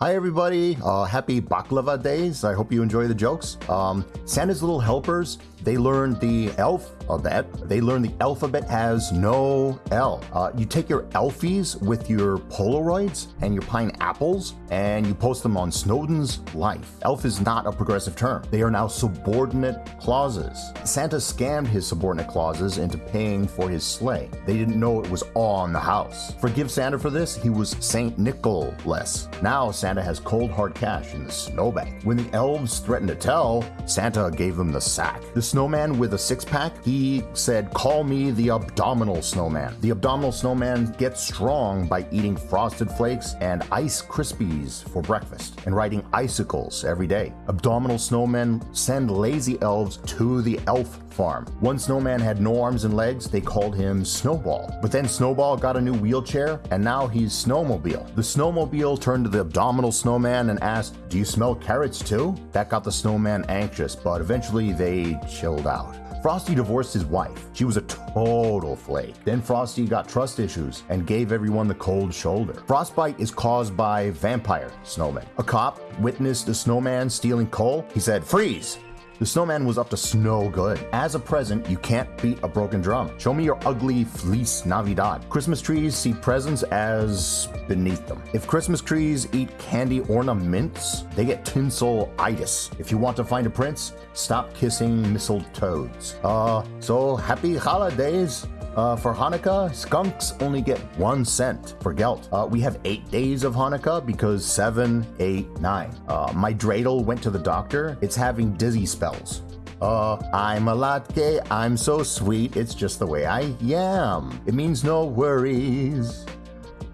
Hi everybody, uh, happy Baklava days. I hope you enjoy the jokes. Um, Santa's little helpers, they learned the elf alphabet. They learned the alphabet has no L. Uh, you take your Elfies with your Polaroids and your pineapples and you post them on Snowden's Life. Elf is not a progressive term. They are now subordinate clauses. Santa scammed his subordinate clauses into paying for his sleigh. They didn't know it was on the house. Forgive Santa for this, he was Saint Nicholas. Now Santa Santa has cold hard cash in the snowbank. When the elves threatened to tell, Santa gave him the sack. The snowman with a six pack, he said, Call me the abdominal snowman. The abdominal snowman gets strong by eating frosted flakes and ice krispies for breakfast and riding icicles every day. Abdominal snowmen send lazy elves to the elf farm. One snowman had no arms and legs, they called him Snowball. But then Snowball got a new wheelchair, and now he's Snowmobile. The Snowmobile turned to the abdominal snowman and asked, Do you smell carrots too? That got the snowman anxious, but eventually they chilled out. Frosty divorced his wife. She was a total flake. Then Frosty got trust issues and gave everyone the cold shoulder. Frostbite is caused by vampire snowmen. A cop witnessed a snowman stealing coal. He said, Freeze! The snowman was up to snow good. As a present, you can't beat a broken drum. Show me your ugly fleece Navidad. Christmas trees see presents as beneath them. If Christmas trees eat candy ornaments, they get tinsel-itis. If you want to find a prince, stop kissing mistletoes. Uh, so happy holidays! Uh, for Hanukkah, skunks only get one cent for gelt. Uh, we have eight days of Hanukkah because seven, eight, nine. Uh, my dreidel went to the doctor. It's having dizzy spells. Uh, I'm a latke, I'm so sweet, it's just the way I am. It means no worries.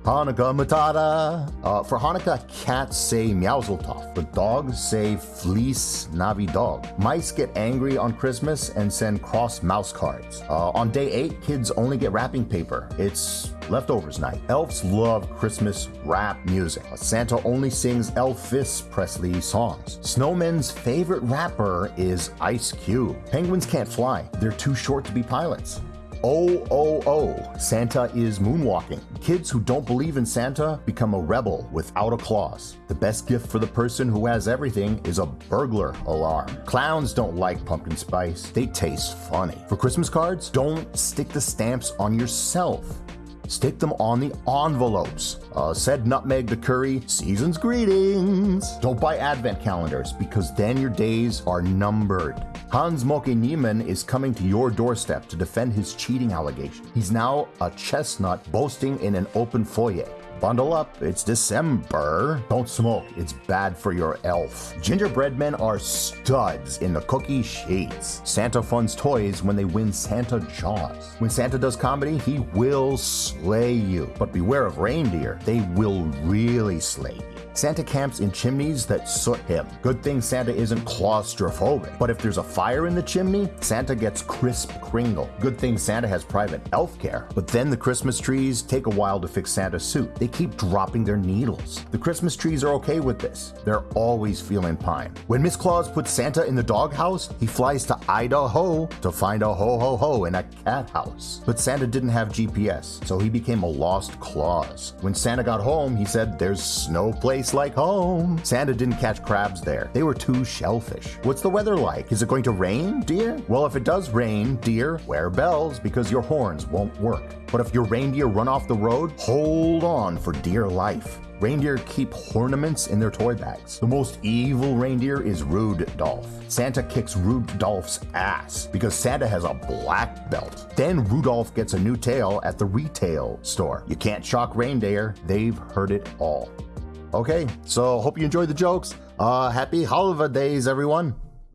Hanukkah Matata. Uh, for Hanukkah, cats say Meowsletov. but dogs say Fleece Navi Dog. Mice get angry on Christmas and send cross mouse cards. Uh, on day 8, kids only get wrapping paper. It's leftovers night. Elves love Christmas rap music. Santa only sings Elvis Presley songs. Snowmen's favorite rapper is Ice Cube. Penguins can't fly. They're too short to be pilots. Oh, oh, oh, Santa is moonwalking. Kids who don't believe in Santa become a rebel without a clause. The best gift for the person who has everything is a burglar alarm. Clowns don't like pumpkin spice, they taste funny. For Christmas cards, don't stick the stamps on yourself stick them on the envelopes. Uh, said Nutmeg the Curry, season's greetings. Don't buy advent calendars because then your days are numbered. Hans Moke Niemann is coming to your doorstep to defend his cheating allegation. He's now a chestnut boasting in an open foyer. Bundle up, it's December. Don't smoke, it's bad for your elf. Gingerbread men are studs in the cookie sheets. Santa funds toys when they win Santa Jaws. When Santa does comedy, he will slay you. But beware of reindeer, they will really slay you. Santa camps in chimneys that soot him. Good thing Santa isn't claustrophobic. But if there's a fire in the chimney, Santa gets crisp kringle. Good thing Santa has private elf care. But then the Christmas trees take a while to fix Santa's suit. They keep dropping their needles. The Christmas trees are okay with this. They're always feeling pine. When Miss Claus puts Santa in the doghouse, he flies to Idaho to find a ho-ho-ho in a cat house. But Santa didn't have GPS, so he became a lost Claus. When Santa got home, he said, there's no place like home. Santa didn't catch crabs there. They were too shellfish. What's the weather like? Is it going to rain, dear? Well, if it does rain, dear, wear bells because your horns won't work. But if your reindeer run off the road, hold on for dear life. Reindeer keep ornaments in their toy bags. The most evil reindeer is Rudolph. Santa kicks Rudolph's ass because Santa has a black belt. Then Rudolph gets a new tail at the retail store. You can't shock reindeer, they've heard it all. Okay, so hope you enjoyed the jokes. Uh, happy holidays, everyone.